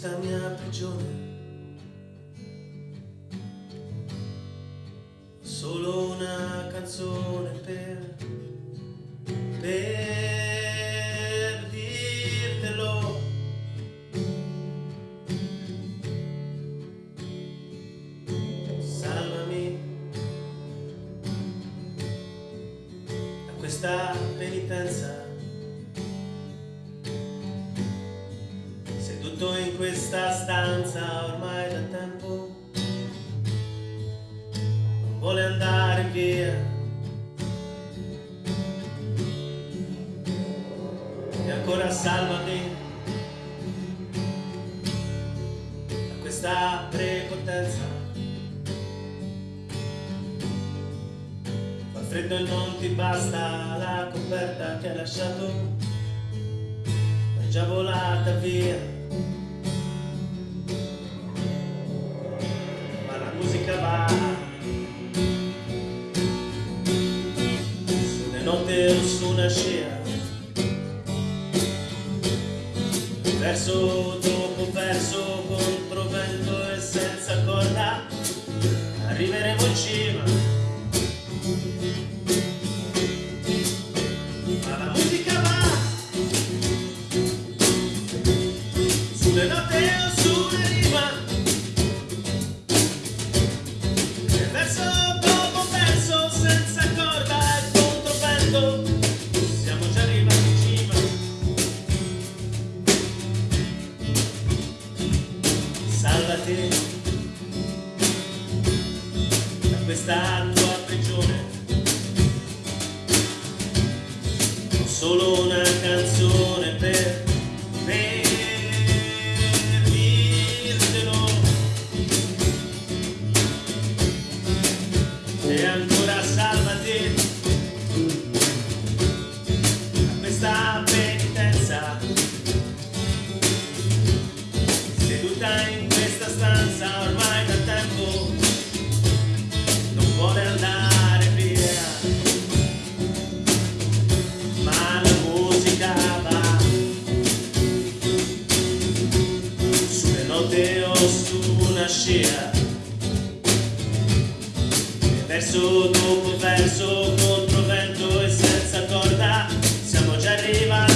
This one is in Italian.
questa mia prigione. Solo una canzone per, per dirtelo. Salvami da questa penitenza. Questa stanza ormai da tempo, non vuole andare via. E ancora salvami da questa prepotenza. Fa freddo e non ti basta la coperta che hai lasciato, è già volata via. Musica su una notte o su una scia, verso dopo verso, contro vento e senza corda, arriveremo in cima. Questa tua prigione. Ho solo una canzone per dirtelo e ancora salvati. Da questa penitenza. Seduta in questa stanza trincea verso dopo verso contro vento e senza corda siamo già arrivati.